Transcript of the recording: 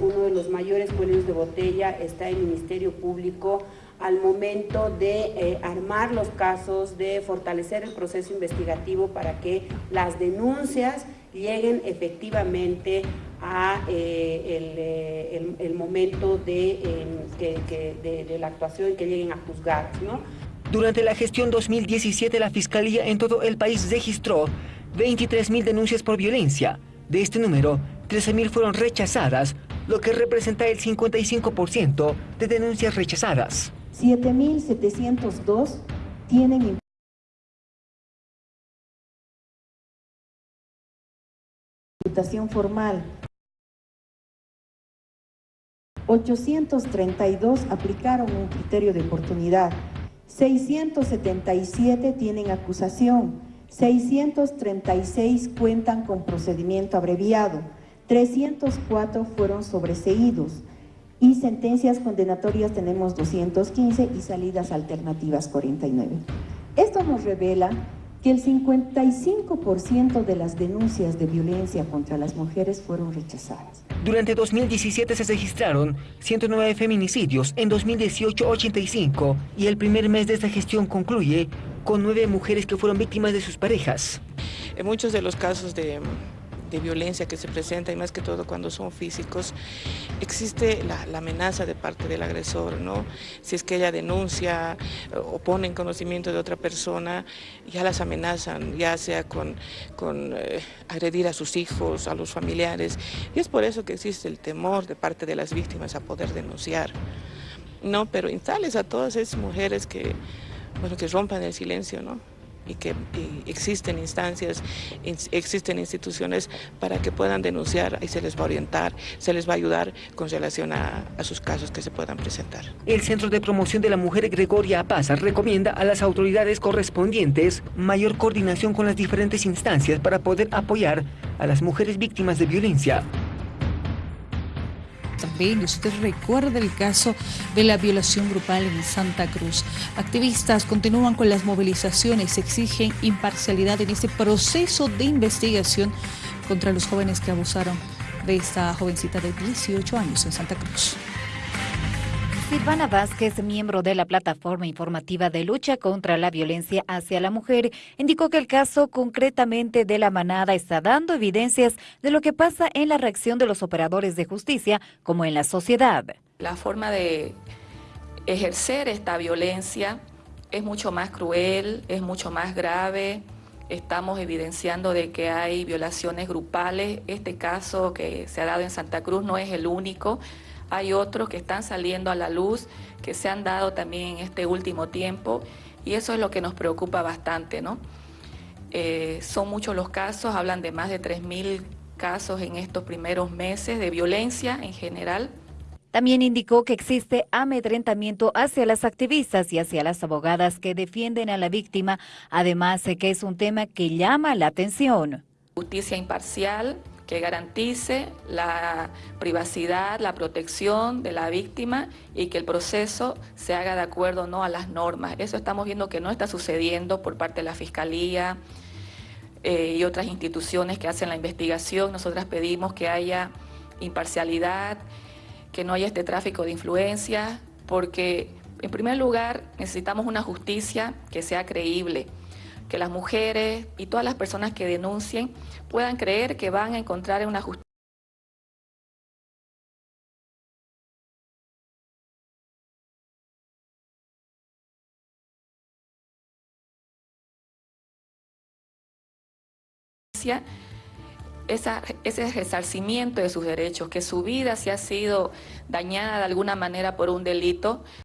Uno de los mayores cuellos de botella está el Ministerio Público al momento de eh, armar los casos, de fortalecer el proceso investigativo para que las denuncias lleguen efectivamente a eh, eh, el, momento de, de, la actuación y que lleguen a juzgar. Durante la gestión 2017, la Fiscalía en todo el país registró 23.000 denuncias por violencia. De este número, 13.000 fueron rechazadas, lo que representa el 55% de denuncias rechazadas. 7.702 tienen imputación formal. 832 aplicaron un criterio de oportunidad. 677 tienen acusación. 636 cuentan con procedimiento abreviado. 304 fueron sobreseídos y sentencias condenatorias tenemos 215 y salidas alternativas 49. Esto nos revela que el 55% de las denuncias de violencia contra las mujeres fueron rechazadas. Durante 2017 se registraron 109 feminicidios, en 2018 85 y el primer mes de esta gestión concluye con nueve mujeres que fueron víctimas de sus parejas. En muchos de los casos de de violencia que se presenta y más que todo cuando son físicos, existe la, amenaza de parte del agresor, ¿no? Si es que ella denuncia eh, o pone en conocimiento de otra persona, ya las amenazan, ya sea con, con eh, agredir a sus hijos, a los familiares, y es por eso que existe el temor de parte de las víctimas a poder denunciar. No, pero instales a todas esas mujeres que, bueno, que rompan el silencio, ¿no? Y que existen instancias, existen instituciones para que puedan denunciar y se les va a orientar, se les va a ayudar con relación a, a sus casos que se puedan presentar. El Centro de Promoción de la Mujer Gregoria Apaza recomienda a las autoridades correspondientes mayor coordinación con las diferentes instancias para poder apoyar a las mujeres víctimas de violencia. También usted recuerda el caso de la violación grupal en Santa Cruz. Activistas continúan con las movilizaciones, exigen imparcialidad en este proceso de investigación contra los jóvenes que abusaron de esta jovencita de 18 años en Santa Cruz. Silvana Vázquez, miembro de la plataforma informativa de lucha contra la violencia hacia la mujer, indicó que el caso concretamente de la manada está dando evidencias de lo que pasa en la reacción de los operadores de justicia como en la sociedad. La forma de ejercer esta violencia es mucho más cruel, es mucho más grave. Estamos evidenciando de que hay violaciones grupales. Este caso que se ha dado en Santa Cruz no es el único. Hay otros que están saliendo a la luz, que se han dado también en este último tiempo, y eso es lo que nos preocupa bastante, ¿no? Eh, son muchos los casos, hablan de más de 3.000 casos en estos primeros meses de violencia en general. También indicó que existe amedrentamiento hacia las activistas y hacia las abogadas que defienden a la víctima, además de que es un tema que llama la atención. Justicia imparcial, que garantice la privacidad, la protección de la víctima y que el proceso se haga de acuerdo ¿no? a las normas. Eso estamos viendo que no está sucediendo por parte de la Fiscalía eh, y otras instituciones que hacen la investigación. Nosotras pedimos que haya imparcialidad, que no haya este tráfico de influencias, porque en primer lugar necesitamos una justicia que sea creíble que las mujeres y todas las personas que denuncien puedan creer que van a encontrar una justicia. ese resarcimiento de sus derechos, que su vida se ha sido dañada de alguna manera por un delito,